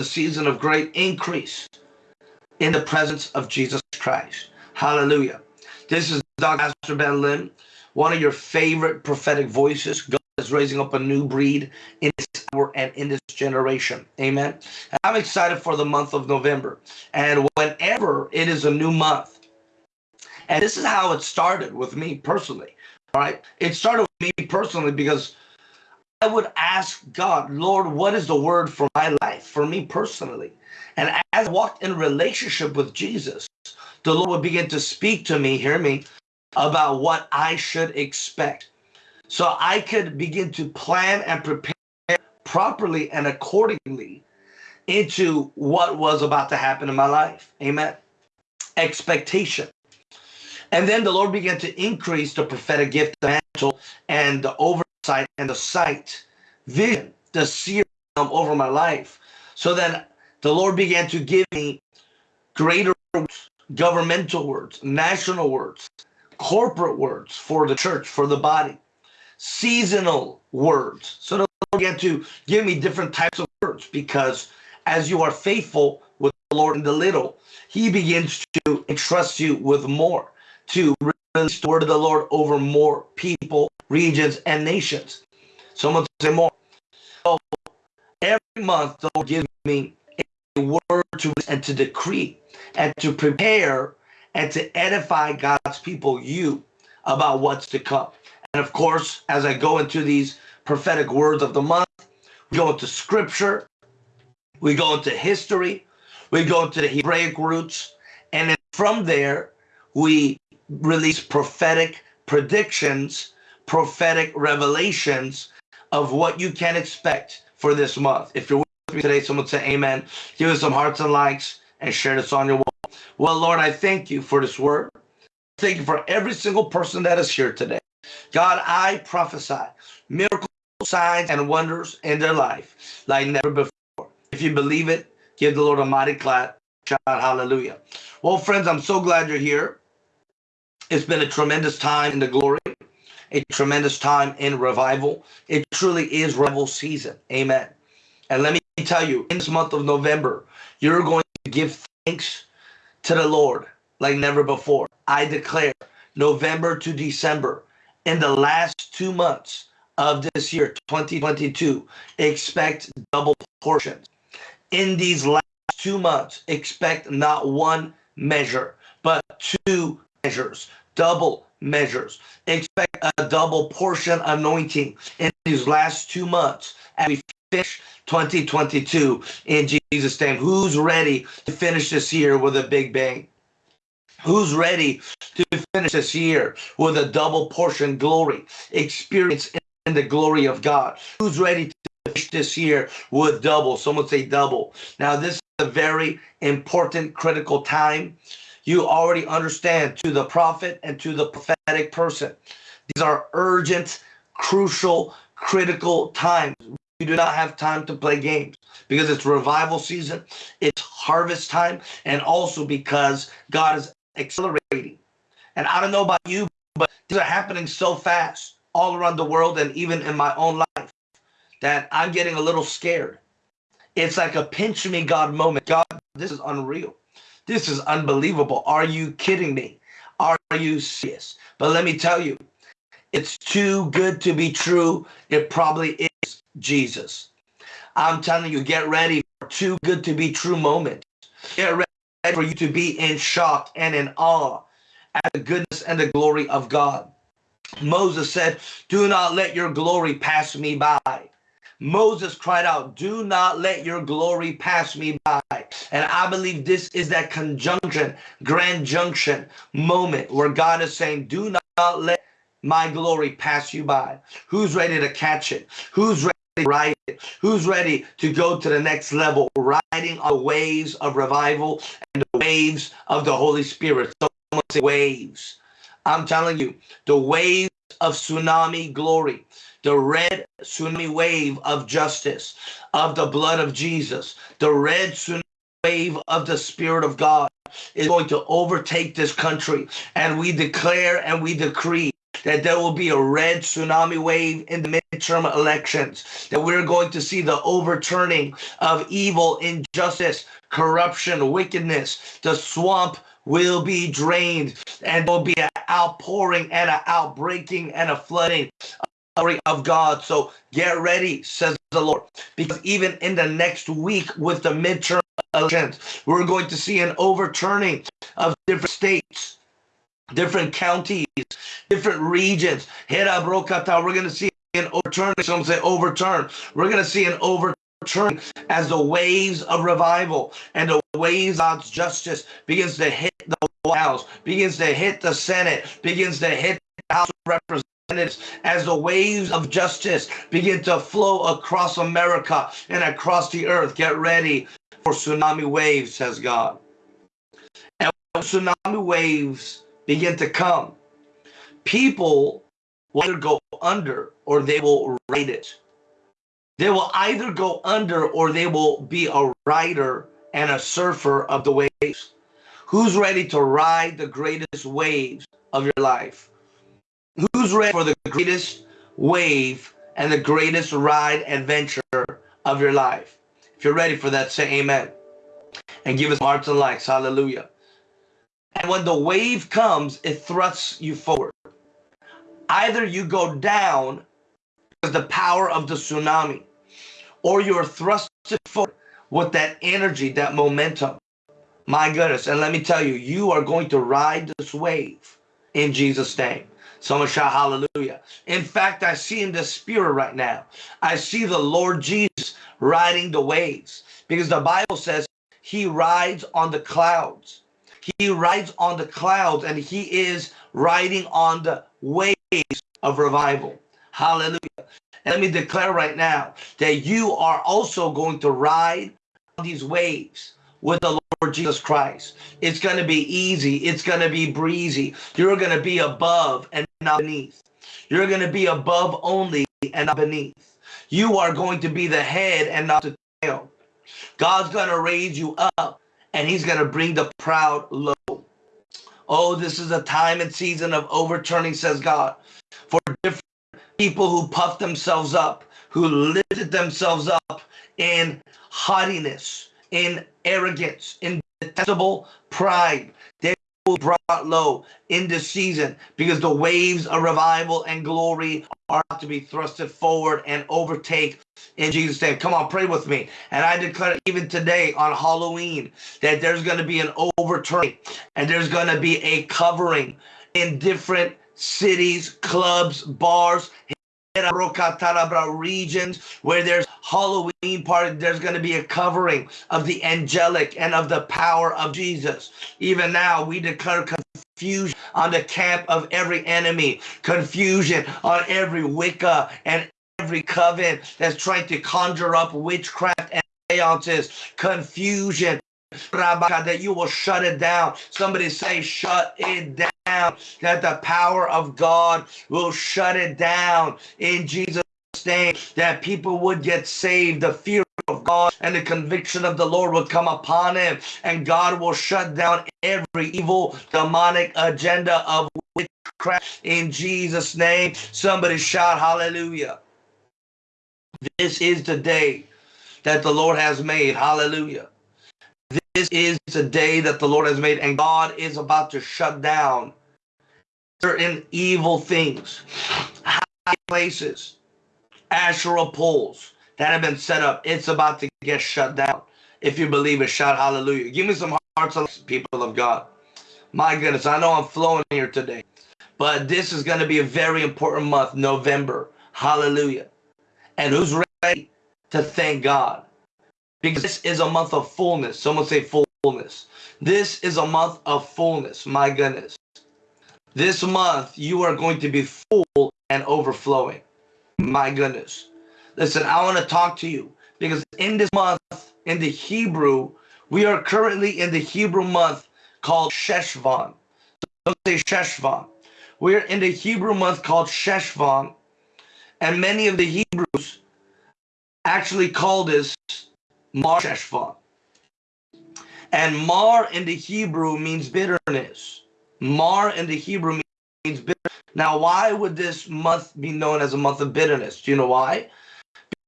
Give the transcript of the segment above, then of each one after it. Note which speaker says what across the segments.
Speaker 1: a season of great increase in the presence of Jesus Christ. Hallelujah. This is Dr. Ben Lim, one of your favorite prophetic voices. God is raising up a new breed in this hour and in this generation. Amen. I'm excited for the month of November. And whenever it is a new month, and this is how it started with me personally. All right. It started with me personally because I would ask God, Lord, what is the word for my life, for me personally? And as I walked in relationship with Jesus, the Lord would begin to speak to me, hear me, about what I should expect. So I could begin to plan and prepare properly and accordingly into what was about to happen in my life. Amen. Expectation. And then the Lord began to increase the prophetic gift, the mantle, and the oversight and the sight, vision, the seer over my life. So then the Lord began to give me greater words, governmental words, national words, corporate words for the church, for the body, seasonal words. So the Lord began to give me different types of words because as you are faithful with the Lord in the little, he begins to entrust you with more to release the word of the Lord over more people, regions, and nations. Someone say more. So every month, the Lord gives me a word to and to decree and to prepare and to edify God's people, you, about what's to come. And of course, as I go into these prophetic words of the month, we go into scripture, we go into history, we go into the Hebraic roots, and then from there, we release prophetic predictions, prophetic revelations of what you can expect for this month. If you're with me today, someone say amen. Give us some hearts and likes and share this on your wall. Well, Lord, I thank you for this word. Thank you for every single person that is here today. God, I prophesy miracles, signs, and wonders in their life like never before. If you believe it, give the Lord a mighty clap. Shout out hallelujah. Well, friends, I'm so glad you're here. It's been a tremendous time in the glory, a tremendous time in revival. It truly is revival season. Amen. And let me tell you, in this month of November, you're going to give thanks to the Lord like never before. I declare November to December, in the last two months of this year, 2022, expect double portions. In these last two months, expect not one measure, but two measures, double measures. Expect a double portion anointing in these last two months as we finish 2022 in Jesus' name. Who's ready to finish this year with a big bang? Who's ready to finish this year with a double portion glory, experience in the glory of God? Who's ready to finish this year with double? Someone say double. Now, this is a very important, critical time you already understand to the prophet and to the prophetic person. These are urgent, crucial, critical times. You do not have time to play games because it's revival season, it's harvest time, and also because God is accelerating. And I don't know about you, but these are happening so fast all around the world and even in my own life that I'm getting a little scared. It's like a pinch me God moment. God, this is unreal. This is unbelievable. Are you kidding me? Are you serious? But let me tell you, it's too good to be true. It probably is Jesus. I'm telling you, get ready for too good to be true moments. Get ready for you to be in shock and in awe at the goodness and the glory of God. Moses said, Do not let your glory pass me by. Moses cried out, Do not let your glory pass me by. And I believe this is that conjunction, grand junction moment where God is saying, Do not let my glory pass you by. Who's ready to catch it? Who's ready to ride it? Who's ready to go to the next level, riding on the waves of revival and the waves of the Holy Spirit? Someone say waves. I'm telling you, the waves of tsunami glory the red tsunami wave of justice, of the blood of Jesus, the red tsunami wave of the Spirit of God is going to overtake this country. And we declare and we decree that there will be a red tsunami wave in the midterm elections, that we're going to see the overturning of evil, injustice, corruption, wickedness. The swamp will be drained and there'll be an outpouring and an outbreaking and a flooding of God. So get ready, says the Lord, because even in the next week with the midterm elections, we're going to see an overturning of different states, different counties, different regions. We're going to see an overturn. Some say overturn. We're going to see an overturn as the waves of revival and the waves of justice begins to hit the White House, begins to hit the Senate, begins to hit the House of Representatives as the waves of justice begin to flow across America and across the earth. Get ready for tsunami waves, says God. And tsunami waves begin to come, people will either go under or they will ride it. They will either go under or they will be a rider and a surfer of the waves. Who's ready to ride the greatest waves of your life? Who's ready for the greatest wave and the greatest ride adventure of your life? If you're ready for that, say amen. And give us hearts and likes. Hallelujah. And when the wave comes, it thrusts you forward. Either you go down because the power of the tsunami, or you're thrusted forward with that energy, that momentum. My goodness. And let me tell you, you are going to ride this wave in Jesus' name. Someone shout hallelujah. In fact, I see in the spirit right now, I see the Lord Jesus riding the waves because the Bible says he rides on the clouds. He rides on the clouds and he is riding on the waves of revival. Hallelujah. And let me declare right now that you are also going to ride on these waves with the Lord Jesus Christ. It's going to be easy. It's going to be breezy. You're going to be above and not beneath. You're going to be above only and not beneath. You are going to be the head and not the tail. God's going to raise you up and he's going to bring the proud low. Oh, this is a time and season of overturning, says God, for different people who puff themselves up, who lifted themselves up in haughtiness, in arrogance, in detestable pride. They will be brought low in this season because the waves of revival and glory are to be thrusted forward and overtake in Jesus' name. Come on, pray with me. And I declare even today on Halloween that there's going to be an overturning and there's going to be a covering in different cities, clubs, bars, regions where there's Halloween party, there's going to be a covering of the angelic and of the power of Jesus. Even now, we declare confusion on the camp of every enemy, confusion on every Wicca and every coven that's trying to conjure up witchcraft and seances, confusion that you will shut it down. Somebody say, shut it down. That the power of God will shut it down in Jesus' name. That people would get saved. The fear of God and the conviction of the Lord will come upon him. And God will shut down every evil demonic agenda of witchcraft in Jesus' name. Somebody shout hallelujah. This is the day that the Lord has made. Hallelujah. This is the day that the Lord has made, and God is about to shut down certain evil things, high places, Asherah poles that have been set up. It's about to get shut down. If you believe it, shout hallelujah. Give me some hearts people of God. My goodness, I know I'm flowing here today, but this is going to be a very important month, November. Hallelujah. And who's ready to thank God? because this is a month of fullness. Someone say fullness. This is a month of fullness. My goodness. This month, you are going to be full and overflowing. My goodness. Listen, I want to talk to you because in this month, in the Hebrew, we are currently in the Hebrew month called Sheshvan. Don't say Sheshvan. We're in the Hebrew month called Sheshvan, and many of the Hebrews actually call this Mar Sheshvan. And Mar in the Hebrew means bitterness. Mar in the Hebrew means bitter. Now, why would this month be known as a month of bitterness? Do you know why?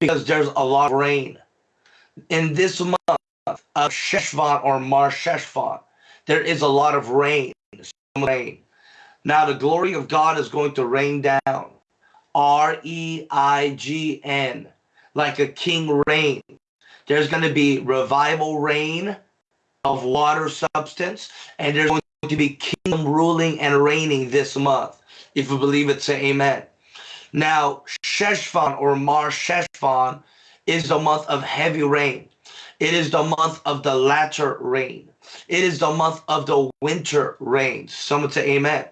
Speaker 1: Because there's a lot of rain. In this month of Sheshvan or Mar Sheshvan, there is a lot of rain. rain. Now, the glory of God is going to rain down. R E I G N, like a king rain. There's going to be revival rain of water substance, and there's going to be kingdom ruling and reigning this month. If you believe it, say amen. Now, Sheshvan or Mar Sheshvan is the month of heavy rain. It is the month of the latter rain. It is the month of the winter rains. Someone say amen.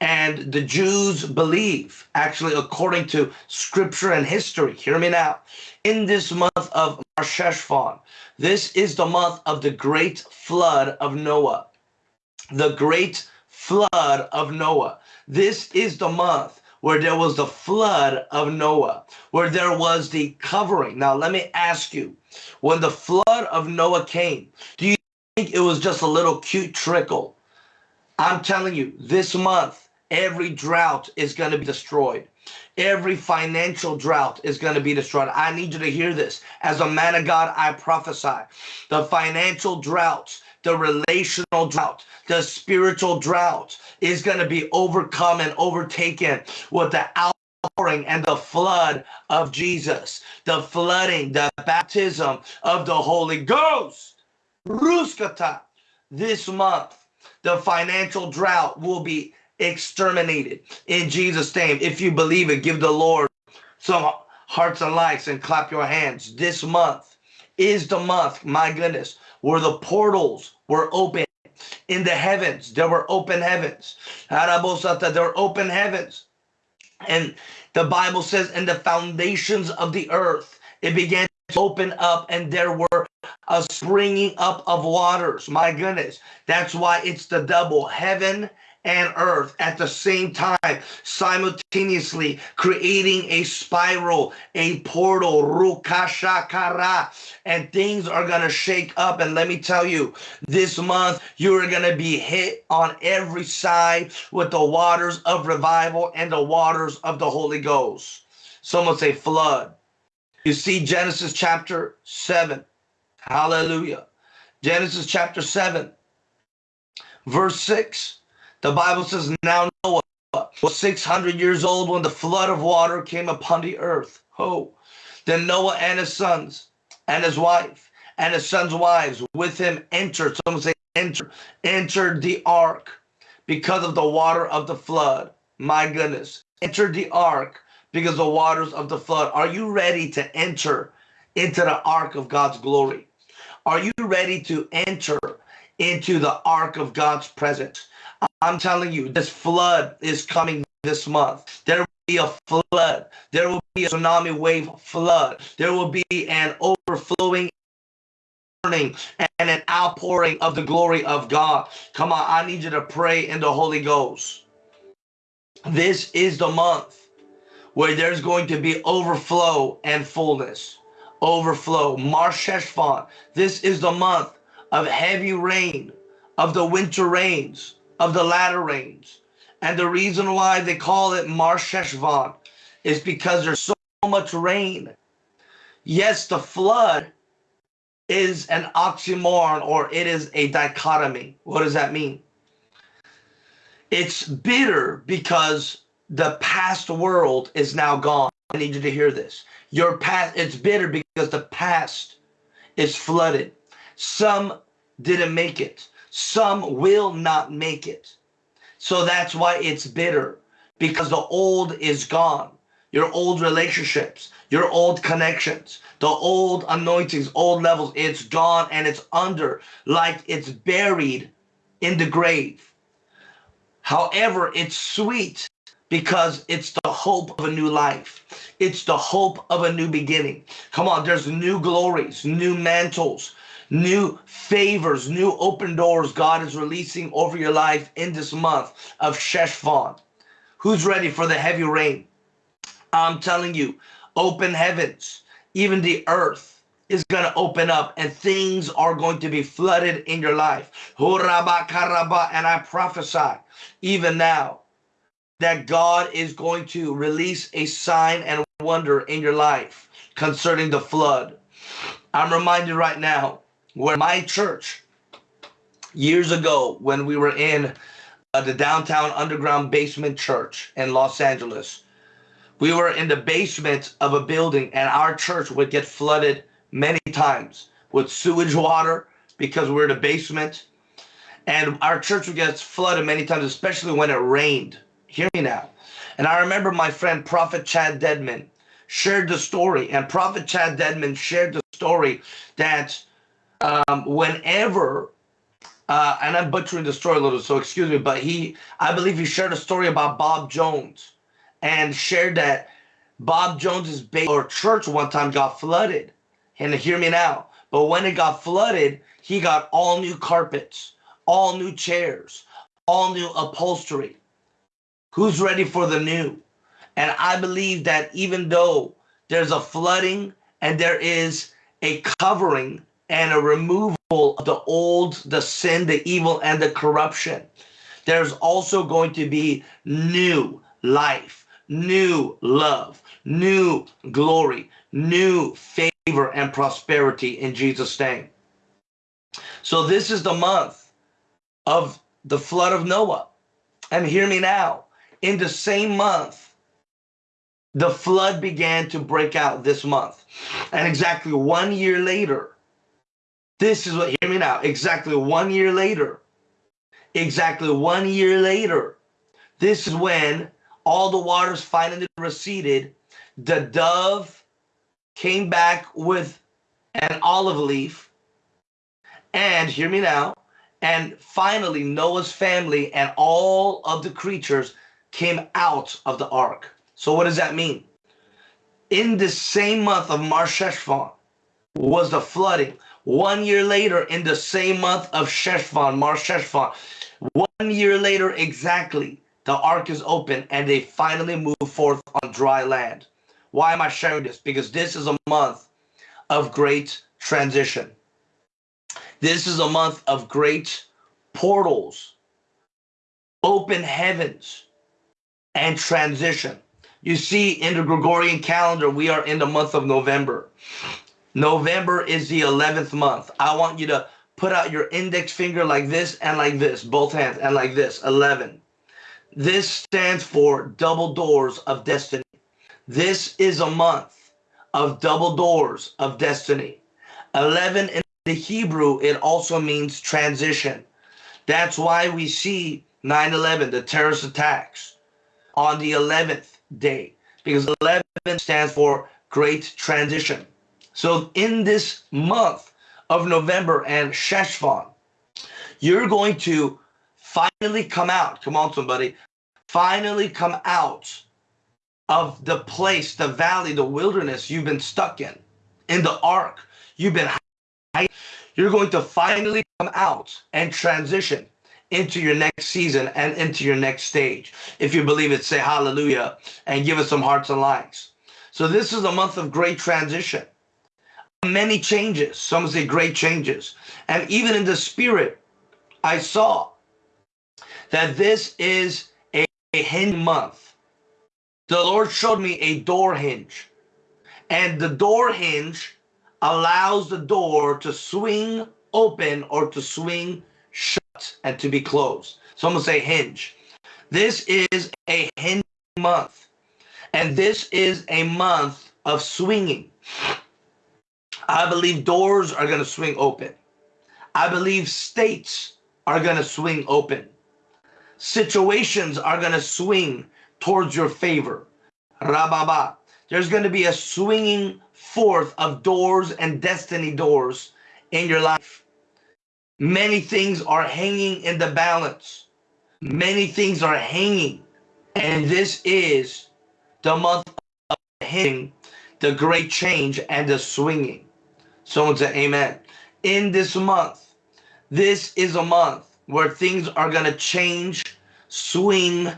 Speaker 1: And the Jews believe, actually, according to scripture and history, hear me now, in this month of Mar Sheshvan, this is the month of the great flood of Noah. The great flood of Noah. This is the month where there was the flood of Noah, where there was the covering. Now, let me ask you, when the flood of Noah came, do you think it was just a little cute trickle? I'm telling you, this month, every drought is going to be destroyed. Every financial drought is going to be destroyed. I need you to hear this. As a man of God, I prophesy. The financial droughts, the relational drought, the spiritual drought is going to be overcome and overtaken with the outpouring and the flood of Jesus, the flooding, the baptism of the Holy Ghost. Ruskata. This month, the financial drought will be exterminated in Jesus' name. If you believe it, give the Lord some hearts and likes and clap your hands. This month is the month, my goodness, where the portals were open in the heavens. There were open heavens. There were open heavens. And the Bible says, in the foundations of the earth, it began to open up and there were a springing up of waters. My goodness. That's why it's the double heaven and earth at the same time, simultaneously creating a spiral, a portal, rukashakara, and things are going to shake up. And let me tell you, this month, you're going to be hit on every side with the waters of revival and the waters of the Holy Ghost. Someone say flood. You see Genesis chapter 7. Hallelujah. Genesis chapter 7, verse 6. The Bible says, Now Noah was 600 years old when the flood of water came upon the earth. Oh, then Noah and his sons and his wife and his sons' wives with him entered. Someone say, enter, entered the ark because of the water of the flood. My goodness. Entered the ark because the waters of the flood. Are you ready to enter into the ark of God's glory? Are you ready to enter into the ark of God's presence? I'm telling you, this flood is coming this month. There will be a flood. There will be a tsunami wave flood. There will be an overflowing and an outpouring of the glory of God. Come on, I need you to pray in the Holy Ghost. This is the month where there's going to be overflow and fullness. Overflow. Mar Sheshvan. This is the month of heavy rain, of the winter rains of the latter rains. And the reason why they call it Mar Sheshvan is because there's so much rain. Yes, the flood is an oxymoron or it is a dichotomy. What does that mean? It's bitter because the past world is now gone. I need you to hear this. Your past, it's bitter because the past is flooded. Some didn't make it. Some will not make it. So that's why it's bitter because the old is gone. Your old relationships, your old connections, the old anointings, old levels, it's gone and it's under like it's buried in the grave. However, it's sweet because it's the hope of a new life. It's the hope of a new beginning. Come on, there's new glories, new mantles, new favors, new open doors God is releasing over your life in this month of Sheshvan. Who's ready for the heavy rain? I'm telling you, open heavens, even the earth is going to open up and things are going to be flooded in your life. And I prophesy even now that God is going to release a sign and wonder in your life concerning the flood. I'm reminded right now where my church years ago when we were in uh, the downtown underground basement church in Los Angeles. We were in the basement of a building and our church would get flooded many times with sewage water because we're in the basement. And our church would get flooded many times, especially when it rained. Hear me now. And I remember my friend Prophet Chad Dedmon shared the story, and Prophet Chad Dedmon shared the story that um, whenever uh, and I'm butchering the story a little, so excuse me, but he, I believe he shared a story about Bob Jones and shared that Bob Jones's base or church one time got flooded. And hear me now. But when it got flooded, he got all new carpets, all new chairs, all new upholstery. Who's ready for the new? And I believe that even though there's a flooding and there is a covering and a removal of the old, the sin, the evil, and the corruption, there's also going to be new life, new love, new glory, new favor and prosperity in Jesus' name. So this is the month of the flood of Noah. And hear me now. In the same month, the flood began to break out this month. And exactly one year later, this is what, hear me now, exactly one year later, exactly one year later, this is when all the waters finally receded. The dove came back with an olive leaf. And hear me now. And finally, Noah's family and all of the creatures came out of the ark. So what does that mean? In the same month of Mar Sheshvan was the flooding. One year later, in the same month of Sheshvan, Mar Sheshvan, one year later exactly, the ark is open and they finally move forth on dry land. Why am I sharing this? Because this is a month of great transition. This is a month of great portals, open heavens, and transition. You see, in the Gregorian calendar, we are in the month of November. November is the 11th month. I want you to put out your index finger like this and like this, both hands, and like this, 11. This stands for double doors of destiny. This is a month of double doors of destiny. 11 in the Hebrew, it also means transition. That's why we see 9-11, the terrorist attacks, on the 11th day, because 11 stands for great transition. So in this month of November and Sheshvan, you're going to finally come out. Come on, somebody. Finally come out of the place, the valley, the wilderness you've been stuck in, in the ark. You've been you're going to finally come out and transition into your next season and into your next stage. If you believe it, say hallelujah and give us some hearts and likes. So this is a month of great transition many changes. Some say great changes. And even in the spirit, I saw that this is a, a hinge month. The Lord showed me a door hinge. And the door hinge allows the door to swing open or to swing shut and to be closed. Someone say hinge. This is a hinge month. And this is a month of swinging. I believe doors are going to swing open. I believe states are going to swing open. Situations are going to swing towards your favor. Rababa. There's going to be a swinging forth of doors and destiny doors in your life. Many things are hanging in the balance. Many things are hanging. And this is the month of hitting the great change and the swinging. Someone said, amen. In this month, this is a month where things are going to change, swing,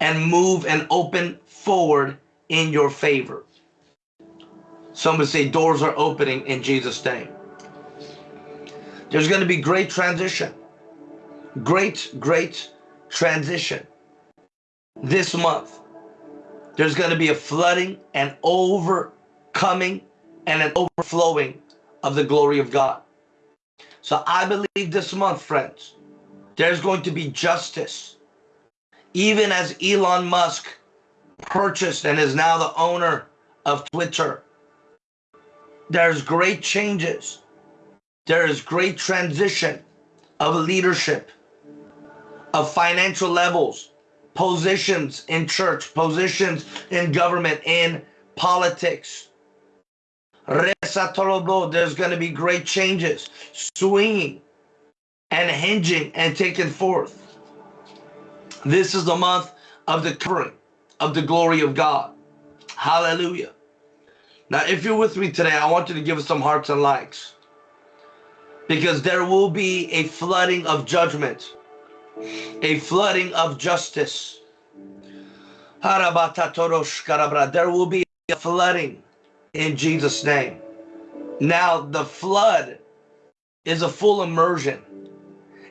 Speaker 1: and move and open forward in your favor. Somebody say doors are opening in Jesus' name. There's going to be great transition. Great, great transition. this month, there's going to be a flooding and overcoming and an overflowing of the glory of God. So I believe this month, friends, there's going to be justice. Even as Elon Musk purchased and is now the owner of Twitter, there's great changes. There is great transition of leadership, of financial levels, positions in church, positions in government, in politics. There's going to be great changes, swinging and hinging and taking forth. This is the month of the covering of the glory of God. Hallelujah. Now, if you're with me today, I want you to give us some hearts and likes because there will be a flooding of judgment, a flooding of justice. There will be a flooding in Jesus' name. Now, the flood is a full immersion.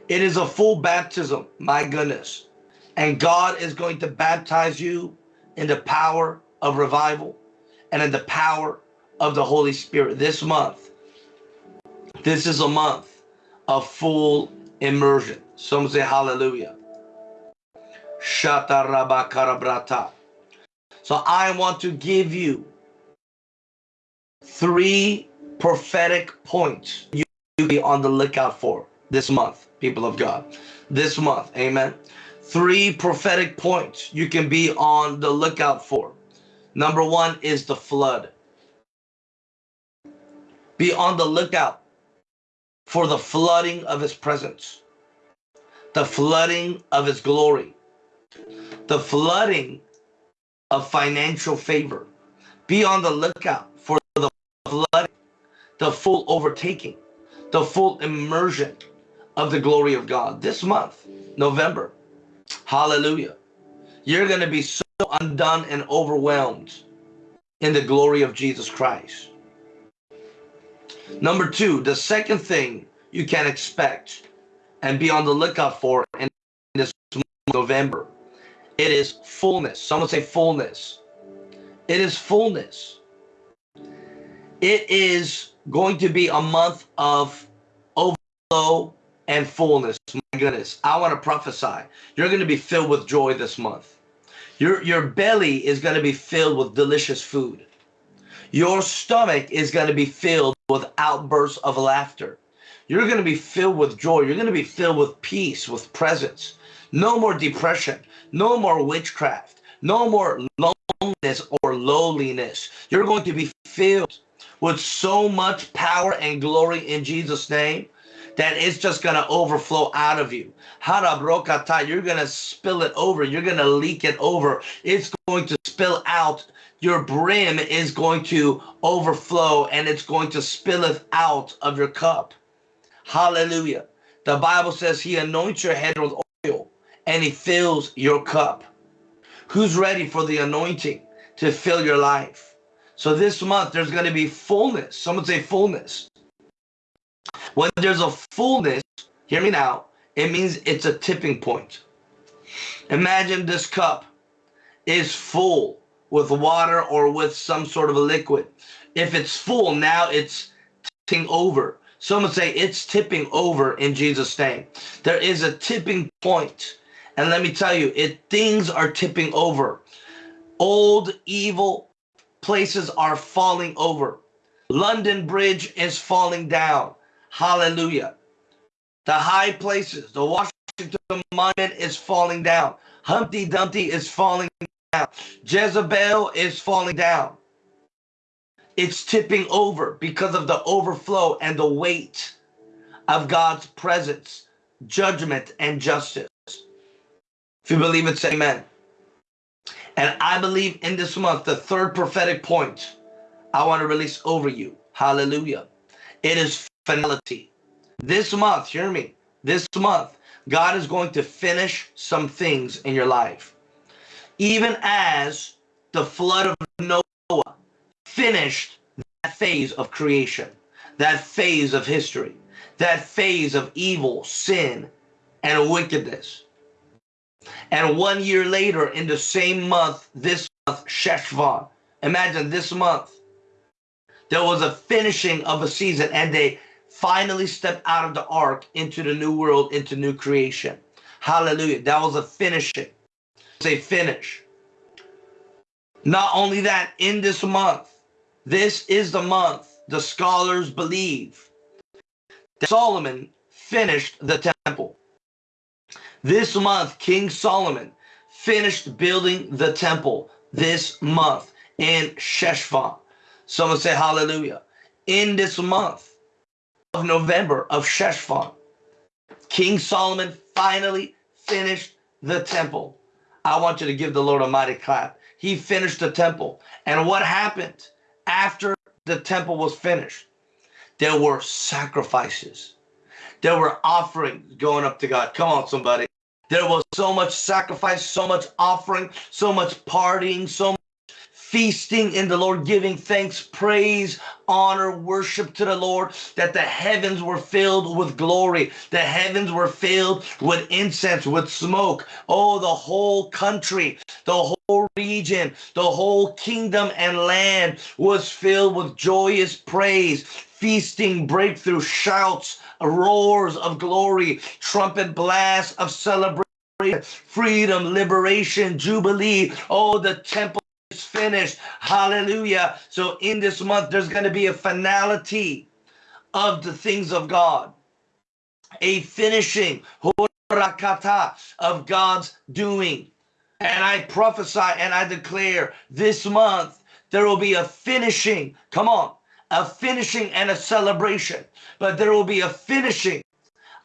Speaker 1: It is a full baptism, my goodness. And God is going to baptize you in the power of revival and in the power of the Holy Spirit this month. This is a month of full immersion. Some say hallelujah. So I want to give you three prophetic points you be on the lookout for this month, people of God. This month, amen. Three prophetic points you can be on the lookout for. Number one is the flood. Be on the lookout for the flooding of his presence, the flooding of his glory, the flooding of financial favor. Be on the lookout the full overtaking, the full immersion of the glory of God. This month, November, hallelujah, you're going to be so undone and overwhelmed in the glory of Jesus Christ. Number two, the second thing you can expect and be on the lookout for in this November, it is fullness. Someone say fullness. It is fullness. It is going to be a month of overflow and fullness. My goodness, I want to prophesy. You're going to be filled with joy this month. Your, your belly is going to be filled with delicious food. Your stomach is going to be filled with outbursts of laughter. You're going to be filled with joy. You're going to be filled with peace, with presence. No more depression. No more witchcraft. No more loneliness or lowliness. You're going to be filled with so much power and glory in Jesus' name that it's just going to overflow out of you. You're going to spill it over. You're going to leak it over. It's going to spill out. Your brim is going to overflow and it's going to spilleth out of your cup. Hallelujah. The Bible says he anoints your head with oil and he fills your cup. Who's ready for the anointing to fill your life? So this month there's going to be fullness. Someone say fullness. When there's a fullness, hear me now, it means it's a tipping point. Imagine this cup is full with water or with some sort of a liquid. If it's full, now it's tipping over. Someone say it's tipping over in Jesus' name. There is a tipping point. And let me tell you, it things are tipping over. Old evil places are falling over. London Bridge is falling down. Hallelujah. The high places, the Washington Monument is falling down. Humpty Dumpty is falling down. Jezebel is falling down. It's tipping over because of the overflow and the weight of God's presence, judgment, and justice. If you believe it, say amen. And I believe in this month, the third prophetic point I want to release over you. Hallelujah. It is finality. This month, hear me, this month, God is going to finish some things in your life. Even as the flood of Noah finished that phase of creation, that phase of history, that phase of evil, sin, and wickedness. And one year later, in the same month, this month, Sheshvan, imagine this month, there was a finishing of a season and they finally stepped out of the ark into the new world, into new creation. Hallelujah. That was a finishing. A finish. Not only that, in this month, this is the month the scholars believe that Solomon finished the temple. This month, King Solomon finished building the temple this month in Sheshvan. Someone say hallelujah. In this month of November of Sheshvan, King Solomon finally finished the temple. I want you to give the Lord a mighty clap. He finished the temple. And what happened after the temple was finished? There were sacrifices. There were offerings going up to God. Come on, somebody. There was so much sacrifice, so much offering, so much partying, so much feasting in the Lord, giving thanks, praise, honor, worship to the Lord, that the heavens were filled with glory. The heavens were filled with incense, with smoke. Oh, the whole country, the whole region, the whole kingdom and land was filled with joyous praise, feasting, breakthrough, shouts, roars of glory, trumpet blasts of celebration freedom, liberation, jubilee. Oh, the temple is finished. Hallelujah. So in this month, there's going to be a finality of the things of God, a finishing of God's doing. And I prophesy and I declare this month, there will be a finishing. Come on. A finishing and a celebration. But there will be a finishing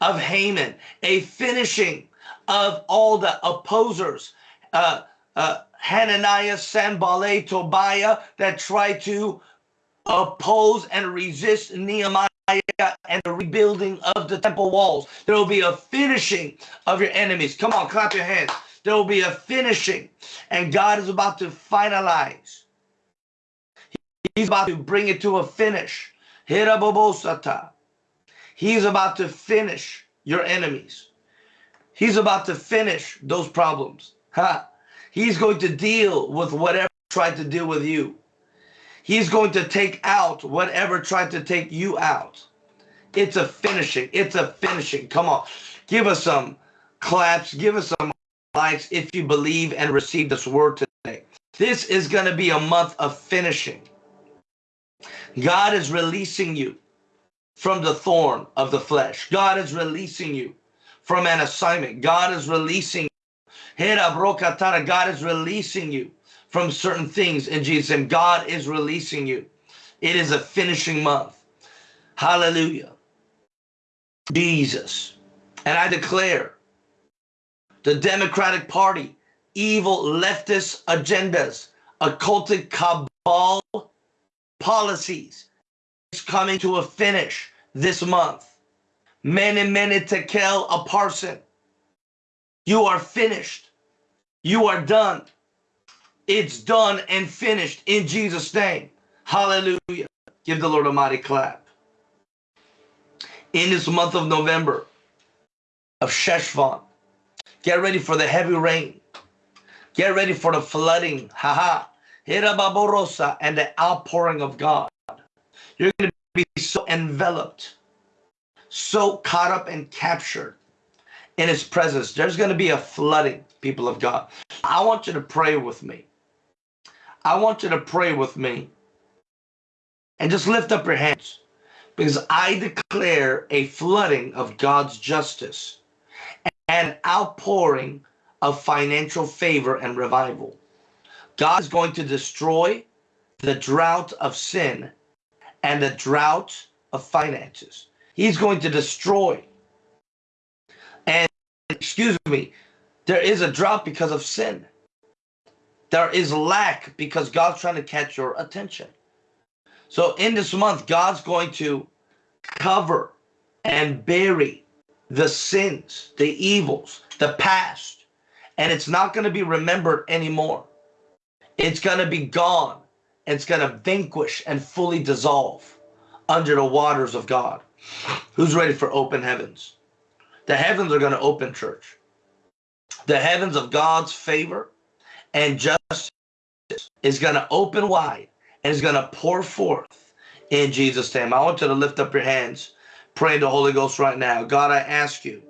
Speaker 1: of Haman, a finishing of all the opposers, uh, uh, Hananiah, Sanballat, Tobiah, that try to oppose and resist Nehemiah and the rebuilding of the temple walls. There will be a finishing of your enemies. Come on, clap your hands. There will be a finishing, and God is about to finalize. He's about to bring it to a finish. He's about to finish your enemies. He's about to finish those problems. Ha. He's going to deal with whatever tried to deal with you. He's going to take out whatever tried to take you out. It's a finishing. It's a finishing. Come on. Give us some claps. Give us some likes if you believe and receive this word today. This is going to be a month of finishing. God is releasing you from the thorn of the flesh. God is releasing you from an assignment. God is releasing God is releasing you from certain things in Jesus' name. God is releasing you. It is a finishing month. Hallelujah. Jesus. And I declare the Democratic Party, evil leftist agendas, occultic cabal policies is coming to a finish this month. Many, many tekel a parson. You are finished. You are done. It's done and finished in Jesus' name. Hallelujah. Give the Lord a mighty clap. In this month of November of Sheshvan, get ready for the heavy rain. Get ready for the flooding. Haha. And the outpouring of God. You're going to be so enveloped so caught up and captured in his presence. There's going to be a flooding, people of God. I want you to pray with me. I want you to pray with me and just lift up your hands because I declare a flooding of God's justice and outpouring of financial favor and revival. God is going to destroy the drought of sin and the drought of finances. He's going to destroy. And excuse me, there is a drought because of sin. There is lack because God's trying to catch your attention. So in this month, God's going to cover and bury the sins, the evils, the past, and it's not going to be remembered anymore. It's going to be gone. It's going to vanquish and fully dissolve under the waters of God. Who's ready for open heavens? The heavens are going to open, church. The heavens of God's favor and justice is going to open wide and is going to pour forth in Jesus' name. I want you to lift up your hands, pray the Holy Ghost right now. God, I ask you,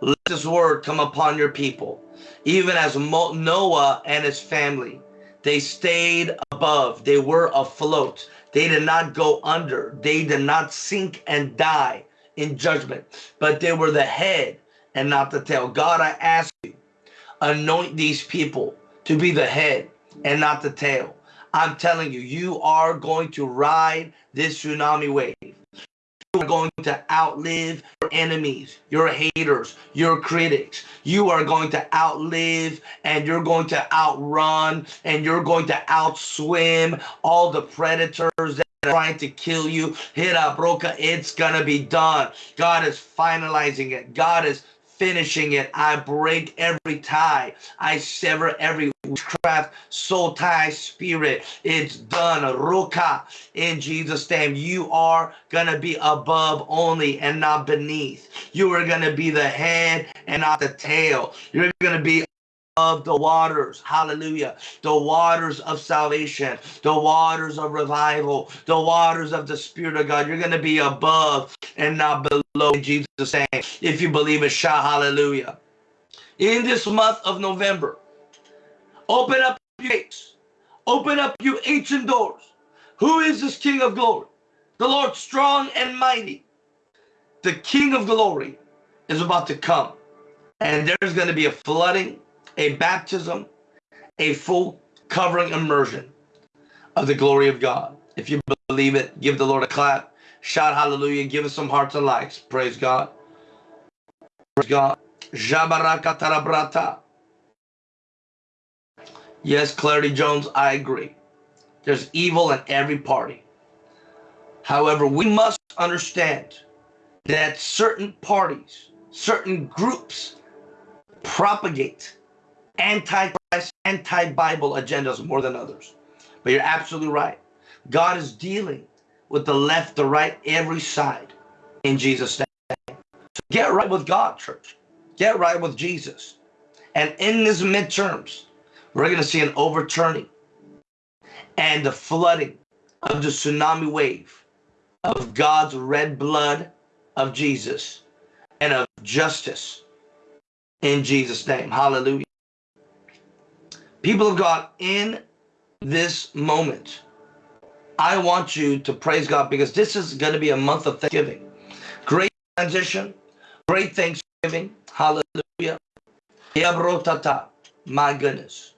Speaker 1: let this word come upon your people, even as Noah and his family. They stayed above, they were afloat. They did not go under, they did not sink and die in judgment, but they were the head and not the tail. God, I ask you, anoint these people to be the head and not the tail. I'm telling you, you are going to ride this tsunami wave. Are going to outlive your enemies, your haters, your critics. You are going to outlive and you're going to outrun and you're going to outswim all the predators that are trying to kill you. Hira broka, it's going to be done. God is finalizing it. God is finishing it. I break every tie. I sever every witchcraft, soul tie spirit. It's done. Ruka in Jesus' name. You are going to be above only and not beneath. You are going to be the head and not the tail. You're going to be of the waters, hallelujah, the waters of salvation, the waters of revival, the waters of the Spirit of God. You're going to be above and not below Jesus' name. If you believe it, shout hallelujah. In this month of November, open up your gates, open up you ancient doors. Who is this King of glory? The Lord strong and mighty. The King of glory is about to come. And there's going to be a flooding a baptism, a full covering immersion of the glory of God. If you believe it, give the Lord a clap. Shout hallelujah. Give us some hearts and likes. Praise God. Praise God. Jabaraka tarabrata. Yes, Clarity Jones, I agree. There's evil in every party. However, we must understand that certain parties, certain groups propagate anti-Christ, anti-Bible agendas more than others. But you're absolutely right. God is dealing with the left, the right, every side in Jesus' name. So get right with God, church. Get right with Jesus. And in this midterms, we're going to see an overturning and the flooding of the tsunami wave of God's red blood of Jesus and of justice in Jesus' name. Hallelujah. People of God, in this moment, I want you to praise God because this is going to be a month of Thanksgiving. Great transition, great Thanksgiving. Hallelujah. My goodness.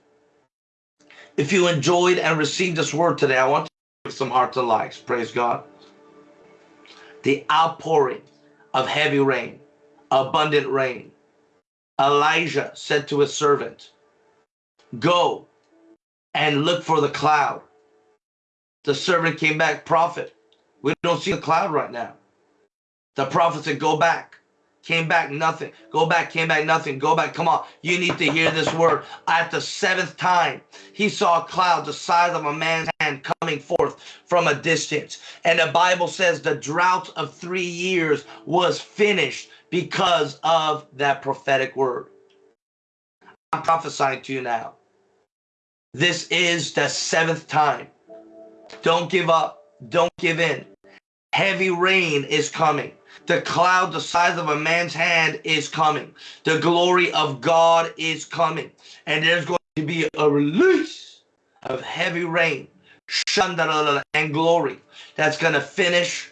Speaker 1: If you enjoyed and received this word today, I want to give some hearts and likes. Praise God. The outpouring of heavy rain, abundant rain. Elijah said to his servant, Go and look for the cloud. The servant came back, prophet. We don't see the cloud right now. The prophet said, Go back. Came back, nothing. Go back, came back, nothing. Go back. Come on. You need to hear this word. At the seventh time, he saw a cloud the size of a man's hand coming forth from a distance. And the Bible says the drought of three years was finished because of that prophetic word. I'm prophesying to you now. This is the seventh time. Don't give up. Don't give in. Heavy rain is coming. The cloud the size of a man's hand is coming. The glory of God is coming. And there's going to be a release of heavy rain and glory that's going to finish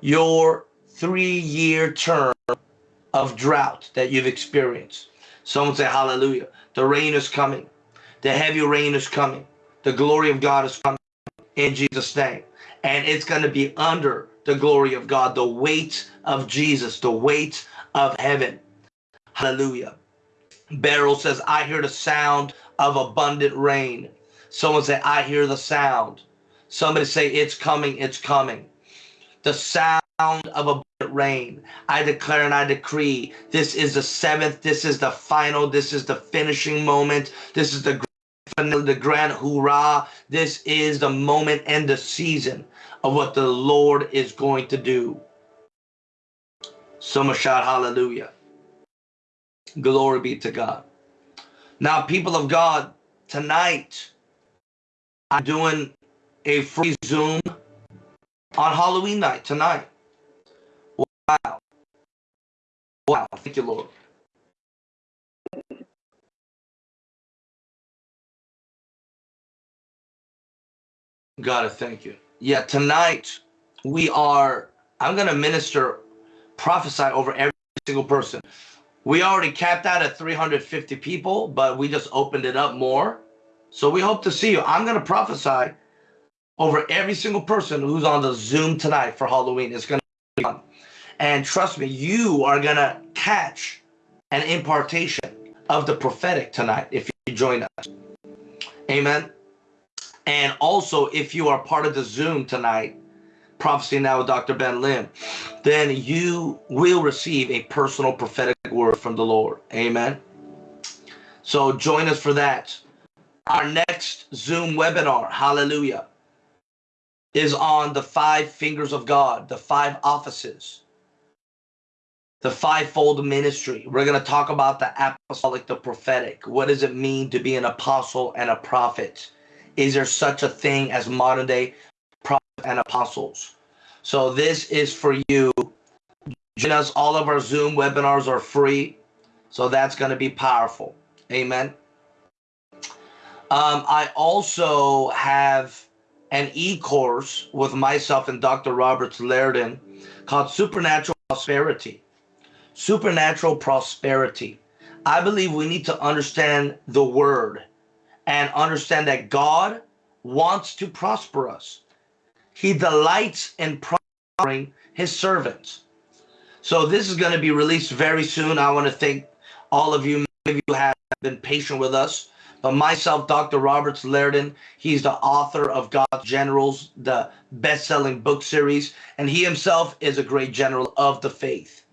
Speaker 1: your three-year term of drought that you've experienced. Someone say hallelujah. The rain is coming. The heavy rain is coming. The glory of God is coming in Jesus' name. And it's going to be under the glory of God, the weight of Jesus, the weight of heaven. Hallelujah. Beryl says, I hear the sound of abundant rain. Someone say, I hear the sound. Somebody say, it's coming, it's coming. The sound of abundant rain. I declare and I decree, this is the seventh, this is the final, this is the finishing moment. This is the the grand hoorah. This is the moment and the season of what the Lord is going to do. Much shout hallelujah. Glory be to God. Now, people of God, tonight I'm doing a free Zoom on Halloween night tonight. Wow. Wow. Thank you, Lord. God, I thank you. Yeah, tonight we are, I'm going to minister, prophesy over every single person. We already capped out at 350 people, but we just opened it up more. So we hope to see you. I'm going to prophesy over every single person who's on the Zoom tonight for Halloween. It's going to be fun. And trust me, you are going to catch an impartation of the prophetic tonight if you join us. Amen. And also, if you are part of the Zoom tonight, Prophecy Now with Dr. Ben Lim, then you will receive a personal prophetic word from the Lord. Amen. So join us for that. Our next Zoom webinar, hallelujah, is on the five fingers of God, the five offices, the fivefold ministry. We're going to talk about the apostolic, the prophetic. What does it mean to be an apostle and a prophet? Is there such a thing as modern day prophets and apostles? So this is for you. Join us. All of our Zoom webinars are free. So that's going to be powerful. Amen. Um, I also have an e-course with myself and Dr. Roberts Liardon called Supernatural Prosperity. Supernatural Prosperity. I believe we need to understand the word and understand that God wants to prosper us. He delights in prospering his servants. So this is going to be released very soon. I want to thank all of you. Maybe you have been patient with us. But myself, Dr. Roberts Liardon, he's the author of God's Generals, the best-selling book series, and he himself is a great general of the faith.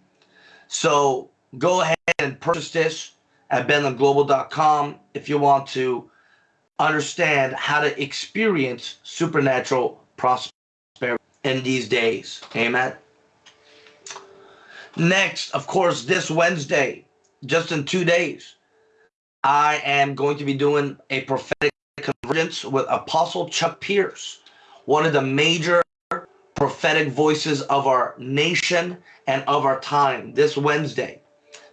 Speaker 1: So go ahead and purchase this at benlimglobal.com if you want to understand how to experience supernatural prosperity in these days. Amen. Next, of course, this Wednesday, just in two days, I am going to be doing a prophetic convergence with Apostle Chuck Pierce, one of the major prophetic voices of our nation and of our time this Wednesday.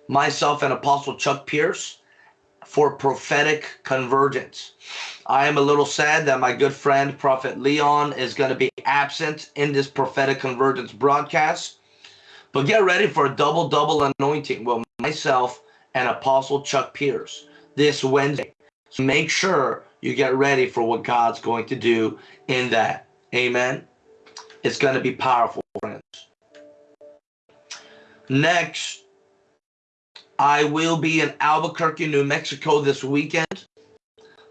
Speaker 1: Myself and Apostle Chuck Pierce for prophetic convergence. I am a little sad that my good friend Prophet Leon is going to be absent in this prophetic convergence broadcast. But get ready for a double double anointing with myself and Apostle Chuck Pierce this Wednesday. So make sure you get ready for what God's going to do in that. Amen. It's going to be powerful, friends. Next, I will be in Albuquerque, New Mexico this weekend.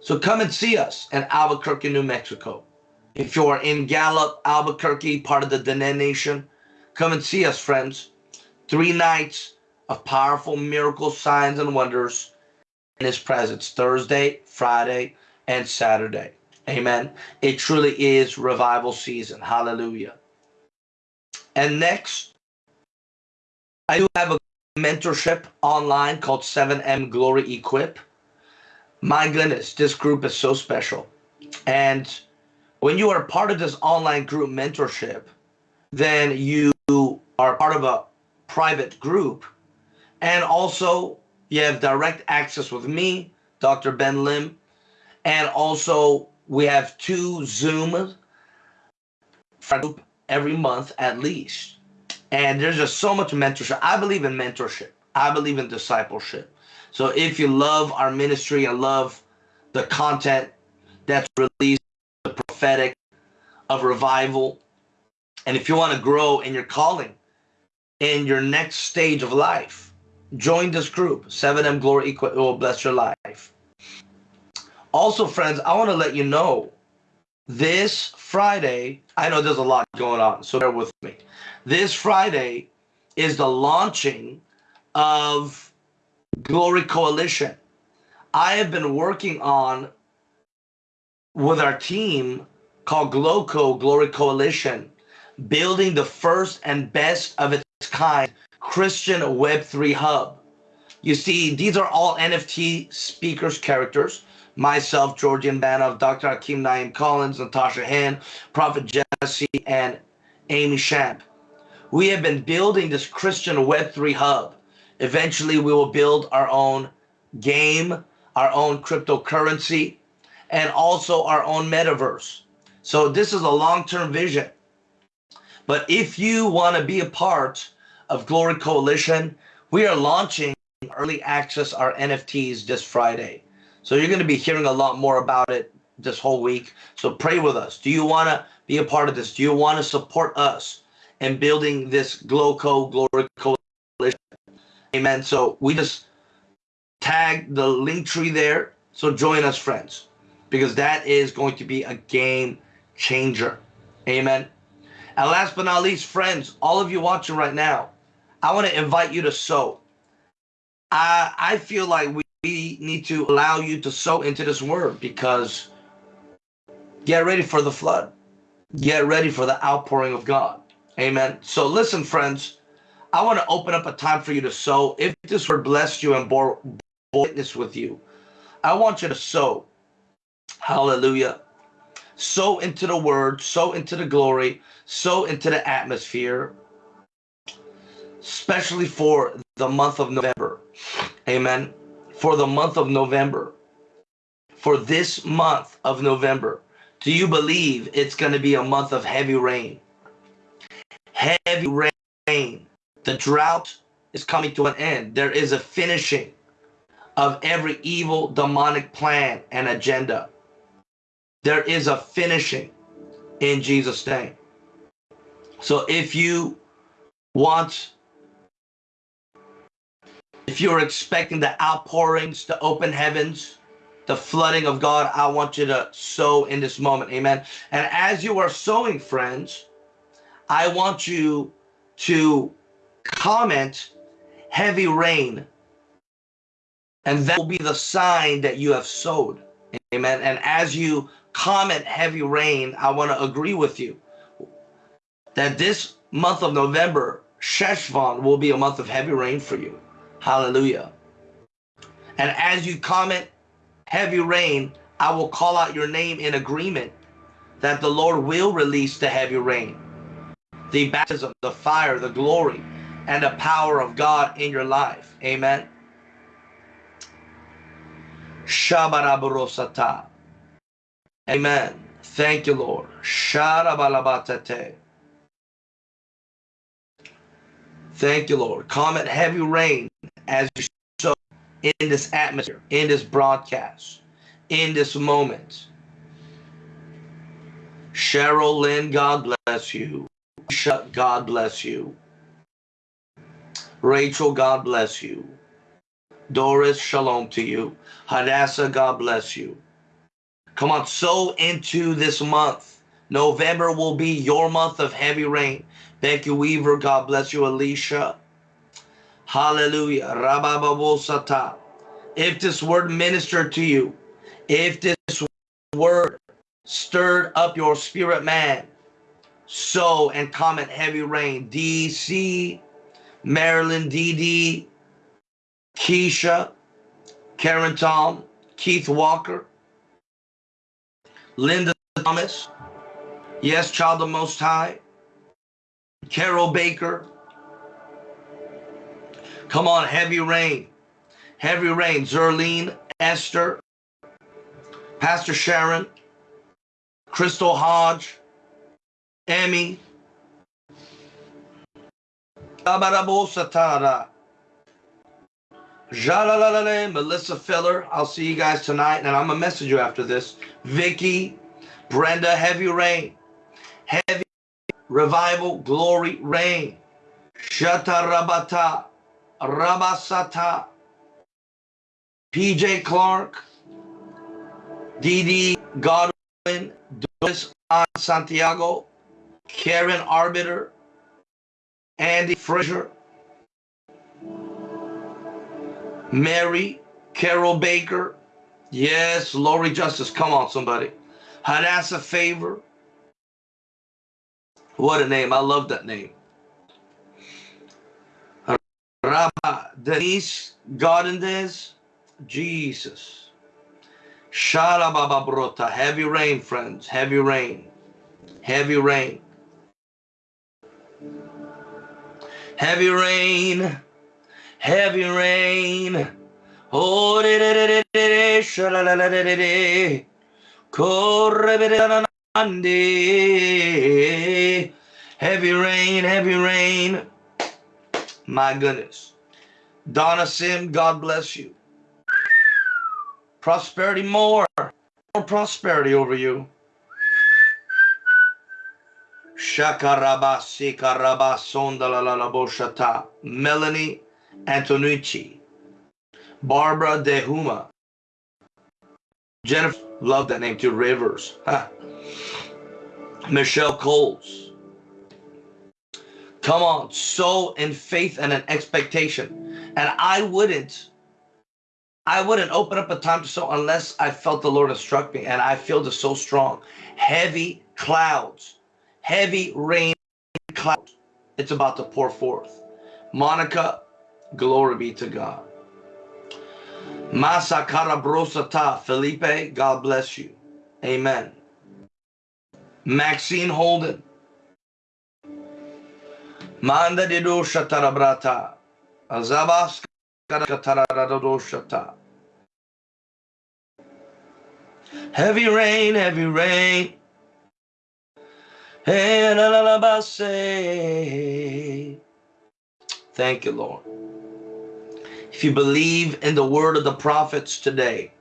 Speaker 1: So come and see us in Albuquerque, New Mexico. If you're in Gallup, Albuquerque, part of the Dene Nation, come and see us, friends. Three nights of powerful miracles, signs, and wonders in His presence Thursday, Friday, and Saturday. Amen. It truly is revival season. Hallelujah. And next, I do have a mentorship online called 7M Glory Equip. My goodness, this group is so special. And when you are part of this online group mentorship, then you are part of a private group. And also, you have direct access with me, Dr. Ben Lim. And also, we have two Zoom every month at least. And there's just so much mentorship. I believe in mentorship. I believe in discipleship. So if you love our ministry and love the content that's released, the prophetic of revival, and if you want to grow in your calling, in your next stage of life, join this group, 7M Glory. It will bless your life. Also, friends, I want to let you know this Friday, I know there's a lot going on, so bear with me. This Friday is the launching of Glory Coalition. I have been working on with our team called GLOCO, Glory Coalition, building the first and best of its kind Christian Web3 hub You see, these are all NFT speakers characters. Myself, Georgian Banov, Dr. Hakeem Naim Collins, Natasha Hand, Prophet Jesse, and Amy Shamp. We have been building this Christian Web3 hub. Eventually, we will build our own game, our own cryptocurrency, and also our own metaverse. So this is a long-term vision. But if you want to be a part of Glory Coalition, we are launching early access our NFTs this Friday. So you're going to be hearing a lot more about it this whole week. So pray with us. Do you want to be a part of this? Do you want to support us in building this GlowCo Glory Coalition? Amen. So we just tag the link tree there. So join us, friends, because that is going to be a game changer. Amen. And last but not least, friends, all of you watching right now, I want to invite you to sow. I, I feel like we need to allow you to sow into this word because get ready for the flood. Get ready for the outpouring of God. Amen. So listen, friends, I want to open up a time for you to sow. If this word blessed you and bore, bore witness with you, I want you to sow. Hallelujah sow into the word, sow into the glory, sow into the atmosphere, especially for the month of November. Amen. For the month of November. For this month of November. Do you believe it's going to be a month of heavy rain? Heavy rain. The drought is coming to an end. There is a finishing of every evil demonic plan and agenda. There is a finishing in Jesus' name. So if you want, if you're expecting the outpourings, the open heavens, the flooding of God, I want you to sow in this moment. Amen. And as you are sowing, friends, I want you to comment heavy rain. And that will be the sign that you have sowed. Amen. And as you comment heavy rain, I want to agree with you that this month of November, Sheshvan will be a month of heavy rain for you. Hallelujah. And as you comment heavy rain, I will call out your name in agreement that the Lord will release the heavy rain, the baptism, the fire, the glory, and the power of God in your life. Amen. Shabaraburosata. Amen. Thank you, Lord. Sharabalabate. Thank you, Lord. Comment heavy rain as you sow in this atmosphere, in this broadcast, in this moment. Cheryl Lynn, God bless you. God bless you. Rachel, God bless you. Doris, shalom to you. Hadassah, God bless you. Come on, sow into this month. November will be your month of heavy rain. Becky Weaver, God bless you. Alicia. Hallelujah. Rabababosata. If this word ministered to you, if this word stirred up your spirit man, sow and comment heavy rain. DC, Maryland, DD, Keisha, Karen Tom, Keith Walker, Linda Thomas, yes, Child of Most High, Carol Baker. Come on, Heavy Rain, Heavy Rain, Zerlene, Esther, Pastor Sharon, Crystal Hodge, Emmy, Melissa Filler. I'll see you guys tonight, and I'm gonna message you after this. Vicky, Brenda, Heavy Rain, Heavy Revival, Glory Rain, Shata Rabata, Rabasata, PJ Clark, DD Godwin, Doris Santiago, Karen Arbiter, Andy Fraser, Mary, Carol Baker. Yes, Lori Justice. Come on, somebody. Hadassah Favor. What a name. I love that name. Rabba, Denise, this, Jesus. Shalababa brota, heavy rain, friends, heavy rain, heavy rain. Heavy rain, heavy rain. Oh, Heavy rain, heavy rain. My goodness. Donna Sim, God bless you. Prosperity more. More prosperity over you. Melanie Antonucci. Barbara Dehuma. Jennifer, love that name too, Rivers. Michelle Coles. Come on, sow in faith and an expectation. And I wouldn't, I wouldn't open up a time to sow unless I felt the Lord instruct me. And I feel this so strong. Heavy clouds, heavy rain clouds. It's about to pour forth. Monica, glory be to God. Masa Carabrosata, Felipe, God bless you. Amen. Maxine Holden. Manda de dosha tarabrata. Azabas shata. Heavy rain, heavy rain. Thank you, Lord. If you believe in the word of the prophets today,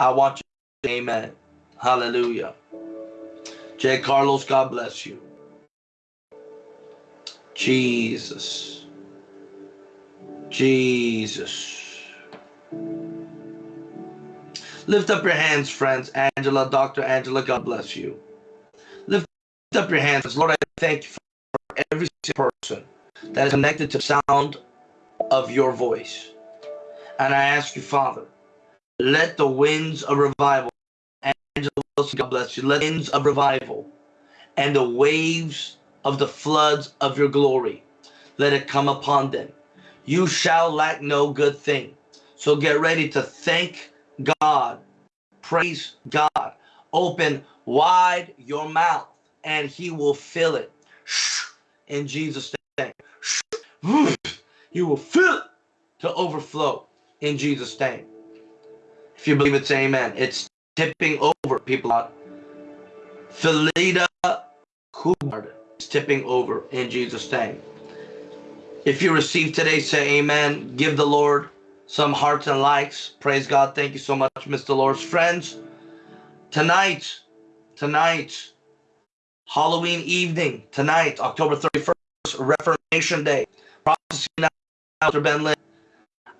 Speaker 1: I want you to say amen. Hallelujah. J. Carlos, God bless you. Jesus. Jesus. Lift up your hands, friends. Angela, Dr. Angela, God bless you. Lift up your hands. Lord, I thank you for every person that is connected to the sound of your voice. And I ask you, Father, let the winds of revival, Angela God bless you, let the winds of revival and the waves of the floods of your glory, let it come upon them. You shall lack no good thing. So get ready to thank God, praise God, open wide your mouth, and he will fill it. In Jesus' name. You will fill it to overflow in Jesus' name. If you believe it, say amen. It's tipping over, people. Philida Hubbard tipping over in Jesus' name. If you receive today, say amen. Give the Lord some hearts and likes. Praise God. Thank you so much, Mr. Lord's friends. Tonight, tonight, Halloween evening, tonight, October 31st, Reformation Day, prophecy now, Dr. Ben Lim.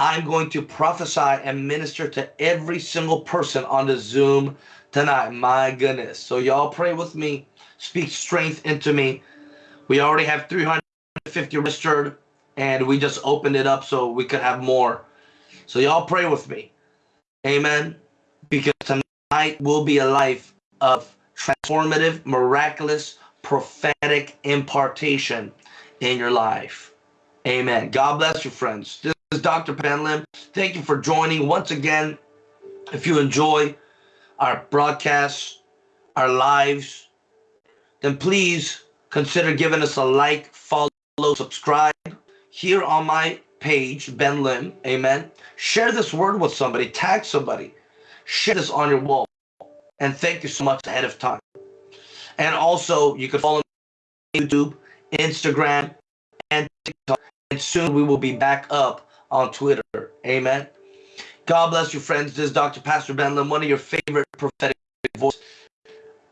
Speaker 1: I'm going to prophesy and minister to every single person on the Zoom tonight. My goodness. So y'all pray with me. Speak strength into me. We already have 350 registered and we just opened it up so we could have more. So y'all pray with me. Amen. Because tonight will be a life of transformative, miraculous, prophetic impartation in your life. Amen. God bless you, friends. This is Dr. Ben Lim. Thank you for joining once again. If you enjoy our broadcasts, our lives, then please consider giving us a like, follow, subscribe here on my page, Ben Lim. Amen. Share this word with somebody, tag somebody, share this on your wall. And thank you so much ahead of time. And also, you can follow me on YouTube, Instagram, and TikTok. And soon we will be back up on Twitter. Amen. God bless you, friends. This is Dr. Pastor Ben Lim, one of your favorite prophetic voices.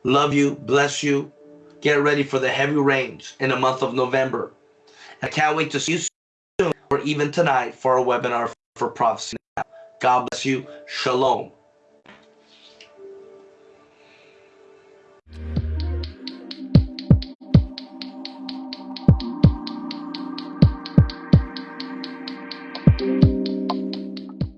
Speaker 1: Love you, bless you. Get ready for the heavy rains in the month of November. I can't wait to see you soon or even tonight for a webinar for prophecy. God bless you. Shalom.